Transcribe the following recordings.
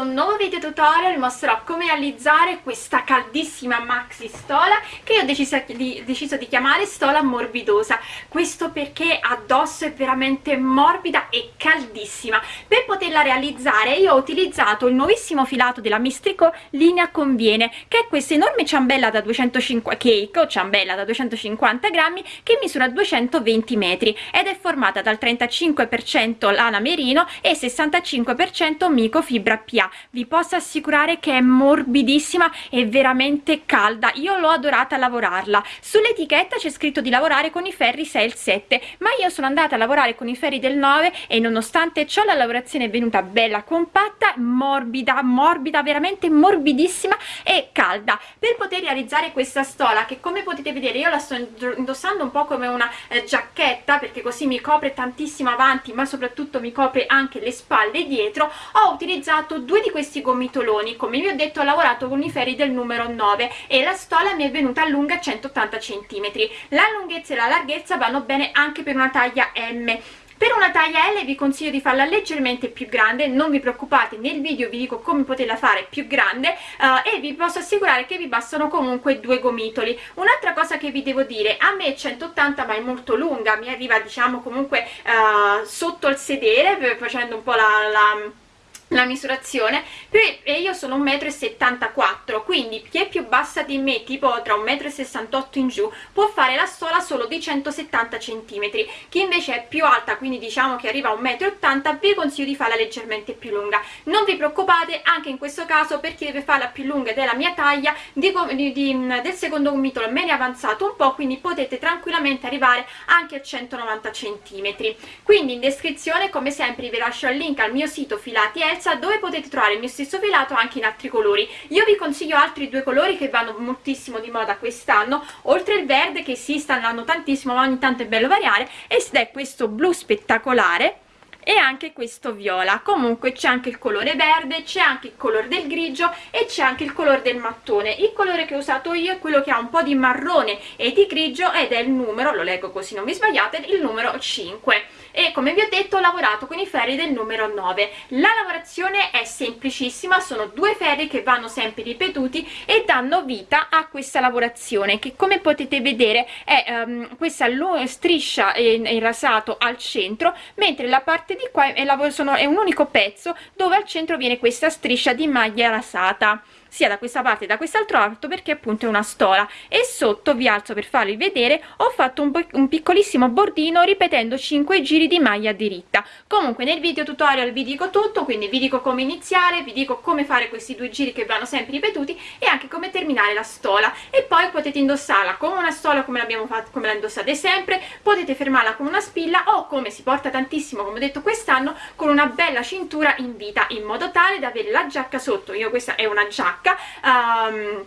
un nuovo video tutorial mostrerò come realizzare questa caldissima maxi stola che io ho deciso di, deciso di chiamare stola morbidosa. Questo perché addosso è veramente morbida e caldissima. Per poterla realizzare io ho utilizzato il nuovissimo filato della Mistrico linea conviene che è questa enorme ciambella da 250 cake o ciambella da 250 grammi che misura 220 metri ed è formata dal 35% lana merino e 65% microfibra fibra Vi posso assicurare che è morbidissima e veramente calda. Io l'ho adorata lavorarla. Sull'etichetta c'è scritto di lavorare con i ferri 6 e il 7 ma io sono andata a lavorare con i ferri del 9 e nonostante ciò la lavorazione è venuta bella compatta morbida morbida veramente morbidissima e calda. Per poter realizzare questa stola che come potete vedere io la sto indossando un po' come una eh, giacchetta perché così mi copre tantissimo avanti ma soprattutto mi copre anche le spalle dietro ho utilizzato utilizzato due di questi gomitoloni come vi ho detto ho lavorato con i ferri del numero 9 e la stola mi è venuta lunga 180 cm la lunghezza e la larghezza vanno bene anche per una taglia M per una taglia L vi consiglio di farla leggermente più grande, non vi preoccupate, nel video vi dico come poterla fare più grande uh, e vi posso assicurare che vi bastano comunque due gomitoli. Un'altra cosa che vi devo dire, a me 180 ma è molto lunga, mi arriva diciamo comunque uh, sotto il sedere, facendo un po' la, la la misurazione e io sono 1,74 m quindi chi è più bassa di me tipo tra 1,68 m in giù può fare la stola solo di 170 cm chi invece è più alta quindi diciamo che arriva a 1,80 m vi consiglio di farla leggermente più lunga. Non vi preoccupate anche in questo caso per chi deve farla più lunga della mia taglia di, di, di, del secondo gomitolo me ne è avanzato un po' quindi potete tranquillamente arrivare anche a 190 cm quindi in descrizione come sempre vi lascio il link al mio sito filati Elsa dove potete trovare il mio stesso filato anche in altri colori. Io vi consiglio altri due colori che vanno moltissimo di moda quest'anno. Oltre il verde che si sta andando tantissimo ma ogni tanto è bello variare ed è questo blu spettacolare e anche questo viola. Comunque c'è anche il colore verde c'è anche il colore del grigio e c'è anche il colore del mattone. Il colore che ho usato io è quello che ha un po' di marrone e di grigio ed è il numero lo leggo così non vi sbagliate il numero 5 e come vi ho detto ho lavorato con i ferri del numero 9 la lavorazione è semplicissima sono due ferri che vanno sempre ripetuti e danno vita a questa lavorazione che come potete vedere è um, questa striscia in rasato al centro mentre la parte di qua è, sono, è un unico pezzo dove al centro viene questa striscia di maglia rasata sia da questa parte che da quest'altro lato perché appunto è una stola. E sotto vi alzo per farvi vedere ho fatto un, un piccolissimo bordino ripetendo 5 giri di maglia diritta comunque nel video tutorial vi dico tutto quindi vi dico come iniziare vi dico come fare questi due giri che vanno sempre ripetuti e anche come terminare la stola. E poi potete indossarla come una stola come l'abbiamo fatto come la indossate sempre potete fermarla con una spilla o come si porta tantissimo come ho detto quest'anno con una bella cintura in vita in modo tale da avere la giacca sotto. Io questa è una giacca giacca um,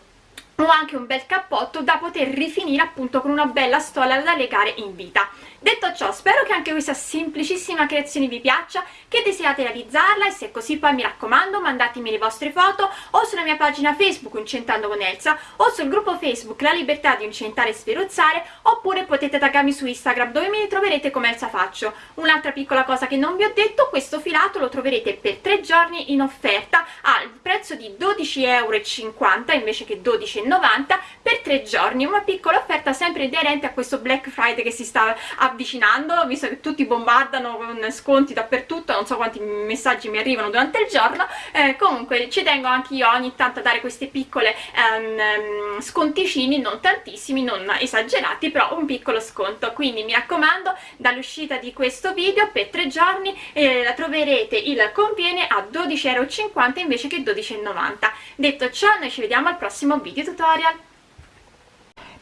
ho anche un bel cappotto da poter rifinire appunto con una bella stola da legare in vita. Detto ciò spero che anche questa semplicissima creazione vi piaccia che desiderate realizzarla e se è così poi mi raccomando mandatemi le vostre foto o sulla mia pagina facebook incentando con Elsa o sul gruppo facebook la libertà di incentare e sferuzzare oppure potete taggarmi su instagram dove mi troverete come Elsa Faccio. Un'altra piccola cosa che non vi ho detto questo filato lo troverete per tre giorni in offerta al prezzo di 12,50 euro invece che 12,90 per tre giorni. Una piccola offerta sempre aderente a questo black friday che si sta avvicinando. Visto che tutti bombardano con sconti dappertutto non so quanti messaggi mi arrivano durante il giorno. Eh, comunque ci tengo anche io ogni tanto a dare queste piccole um, sconticini non tantissimi non esagerati però un piccolo sconto. Quindi mi raccomando dall'uscita di questo video per tre giorni eh, la troverete il conviene a 12,50€ invece che 12,90 detto ciò noi ci vediamo al prossimo video. Tutorial tutorial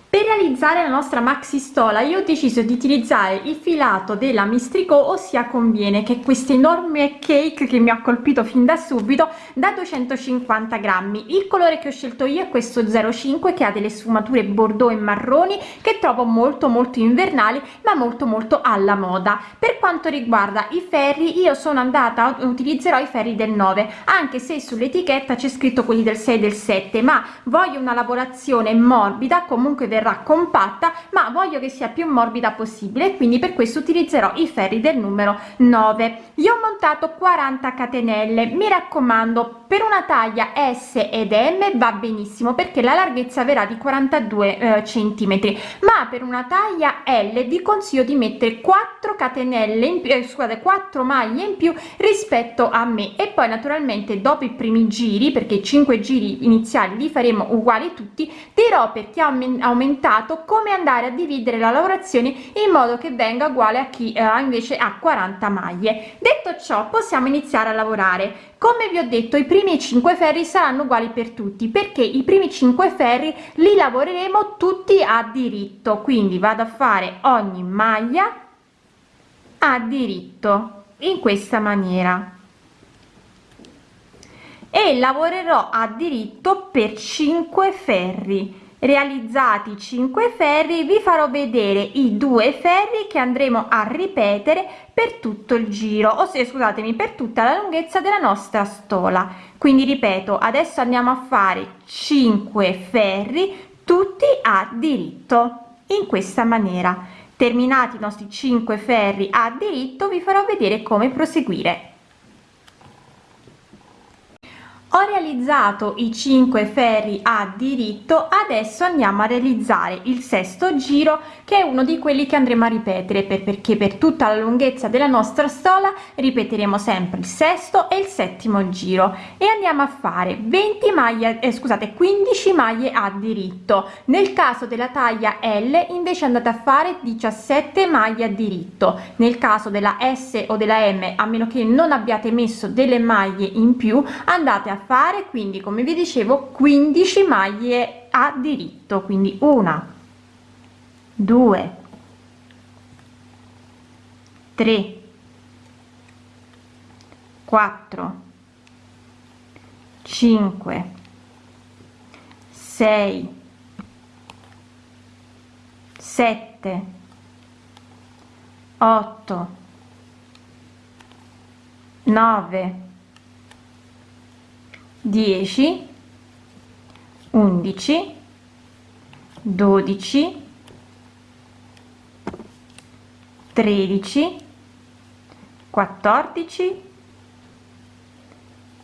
per realizzare la nostra maxi stola io ho deciso di utilizzare il filato della mistrico ossia conviene che è questo enorme cake che mi ha colpito fin da subito da 250 grammi. Il colore che ho scelto io è questo 05 che ha delle sfumature bordeaux e marroni che trovo molto molto invernali ma molto molto alla moda. Per quanto riguarda i ferri io sono andata utilizzerò i ferri del 9 anche se sull'etichetta c'è scritto quelli del 6 del 7 ma voglio una lavorazione morbida comunque verrà compatta ma voglio che sia più morbida possibile quindi per questo utilizzerò i ferri del numero 9 io ho montato 40 catenelle. Mi raccomando per una taglia s ed m va benissimo perché la larghezza verrà di 42 eh, centimetri. Ma per una taglia l vi consiglio di mettere 4 catenelle in più eh, scusate 4 maglie in più rispetto a me. E poi naturalmente dopo i primi giri perché 5 giri iniziali li faremo uguali tutti dirò per chi ha aumentato come andare a dividere la lavorazione in modo che venga uguale a chi eh, invece ha 40 maglie. Detto ciò possiamo iniziare a lavorare. Come vi ho detto i primi 5 ferri saranno uguali per tutti perché i primi 5 ferri li lavoreremo tutti a diritto. Quindi vado a fare ogni maglia a diritto in questa maniera. E lavorerò a diritto per 5 ferri realizzati 5 ferri vi farò vedere i due ferri che andremo a ripetere per tutto il giro o se scusatemi per tutta la lunghezza della nostra stola. Quindi ripeto adesso andiamo a fare 5 ferri tutti a diritto in questa maniera. Terminati i nostri 5 ferri a diritto vi farò vedere come proseguire ho realizzato i 5 ferri a diritto adesso andiamo a realizzare il sesto giro che è uno di quelli che andremo a ripetere per, perché per tutta la lunghezza della nostra stola ripeteremo sempre il sesto e il settimo giro. E andiamo a fare 20 maglie eh, scusate 15 maglie a diritto. Nel caso della taglia l invece andate a fare 17 maglie a diritto. Nel caso della s o della m a meno che non abbiate messo delle maglie in più andate a fare quindi come vi dicevo 15 maglie a diritto quindi una due tre quattro cinque sei sette otto nove 10 11 12 13 14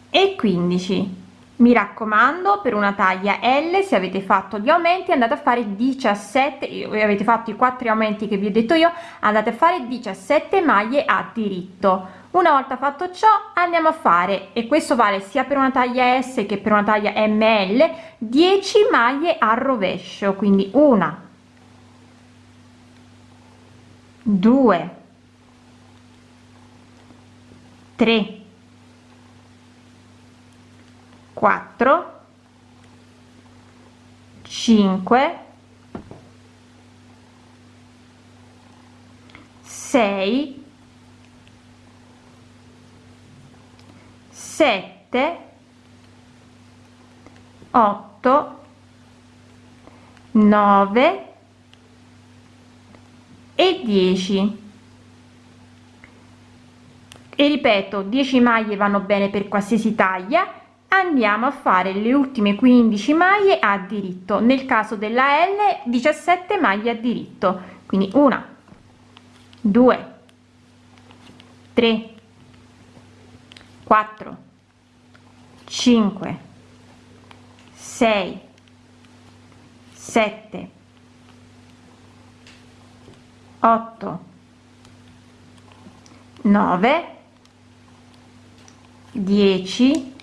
e 15 mi raccomando per una taglia l se avete fatto gli aumenti andate a fare 17 avete fatto i quattro aumenti che vi ho detto io andate a fare 17 maglie a diritto una volta fatto ciò andiamo a fare e questo vale sia per una taglia s che per una taglia ml 10 maglie al rovescio quindi una due tre quattro cinque sei 7 8 9 e 10 e ripeto 10 maglie vanno bene per qualsiasi taglia. Andiamo a fare le ultime 15 maglie a diritto. Nel caso della l 17 maglie a diritto. Quindi una 2 3 4 5 6 7 8 9 10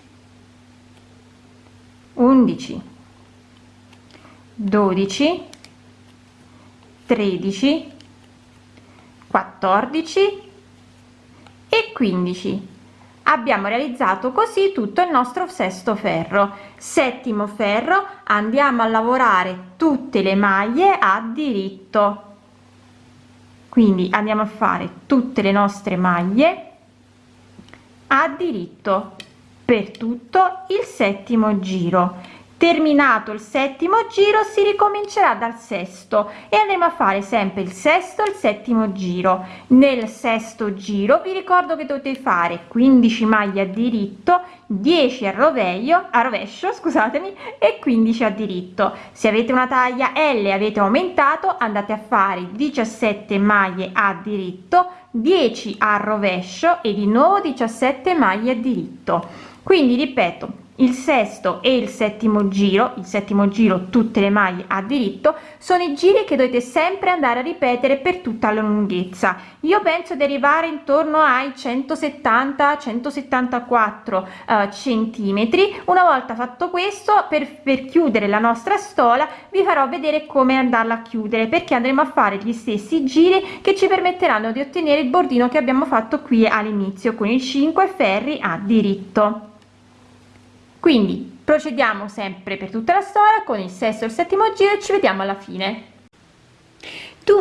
11 12 13 14 e 15 abbiamo realizzato così tutto il nostro sesto ferro. Settimo ferro andiamo a lavorare tutte le maglie a diritto. Quindi andiamo a fare tutte le nostre maglie a diritto per tutto il settimo giro terminato il settimo giro si ricomincerà dal sesto e andremo a fare sempre il sesto il settimo giro. Nel sesto giro vi ricordo che dovete fare 15 maglie a diritto 10 a rovescio a rovescio scusatemi e 15 a diritto. Se avete una taglia L avete aumentato andate a fare 17 maglie a diritto 10 a rovescio e di nuovo 17 maglie a diritto. Quindi ripeto il sesto e il settimo giro il settimo giro tutte le maglie a diritto sono i giri che dovete sempre andare a ripetere per tutta la lunghezza. Io penso di arrivare intorno ai 170 174 uh, centimetri. Una volta fatto questo per, per chiudere la nostra stola vi farò vedere come andarla a chiudere perché andremo a fare gli stessi giri che ci permetteranno di ottenere il bordino che abbiamo fatto qui all'inizio con i 5 ferri a diritto quindi procediamo sempre per tutta la storia con il sesto e il settimo giro e ci vediamo alla fine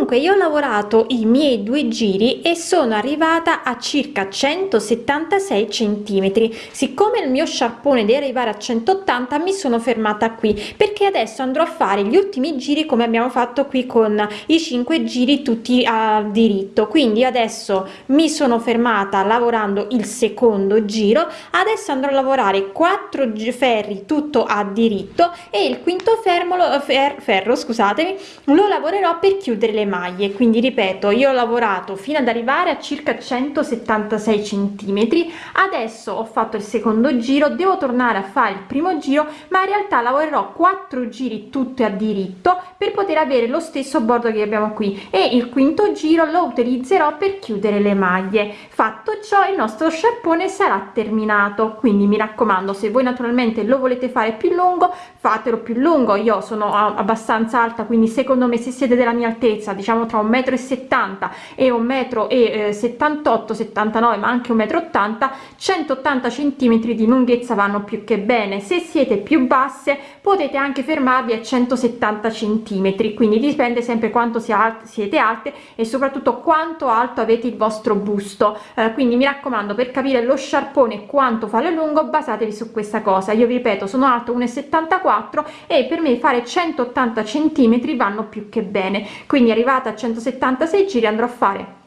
dunque io ho lavorato i miei due giri e sono arrivata a circa 176 centimetri. Siccome il mio sciarpone deve arrivare a 180 mi sono fermata qui perché adesso andrò a fare gli ultimi giri come abbiamo fatto qui con i 5 giri tutti a diritto. Quindi adesso mi sono fermata lavorando il secondo giro. Adesso andrò a lavorare 4 ferri tutto a diritto e il quinto fermo fer, ferro scusatemi lo lavorerò per chiudere le maglie. Quindi ripeto io ho lavorato fino ad arrivare a circa 176 centimetri. Adesso ho fatto il secondo giro devo tornare a fare il primo giro ma in realtà lavorerò quattro giri tutti a diritto per poter avere lo stesso bordo che abbiamo qui. E il quinto giro lo utilizzerò per chiudere le maglie. Fatto ciò il nostro sciarpone sarà terminato. Quindi mi raccomando se voi naturalmente lo volete fare più lungo fatelo più lungo. Io sono abbastanza alta quindi secondo me se siete della mia altezza diciamo tra un metro e 70 e un metro e 78 79 ma anche un metro 80 180 centimetri di lunghezza vanno più che bene. Se siete più basse potete anche fermarvi a 170 centimetri. Quindi dipende sempre quanto siete alte e soprattutto quanto alto avete il vostro busto. Eh, quindi mi raccomando per capire lo sciarpone quanto fare lungo basatevi su questa cosa. Io vi ripeto sono alto 1,74 e per me fare 180 centimetri vanno più che bene. Quindi arrivata a 176 giri andrò a fare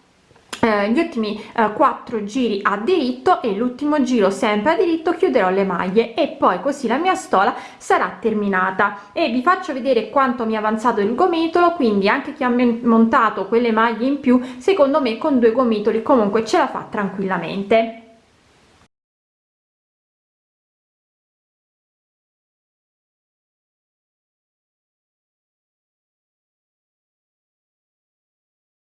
eh, gli ultimi eh, quattro giri a diritto e l'ultimo giro sempre a diritto chiuderò le maglie e poi così la mia stola sarà terminata. E vi faccio vedere quanto mi è avanzato il gomitolo quindi anche chi ha montato quelle maglie in più secondo me con due gomitoli comunque ce la fa tranquillamente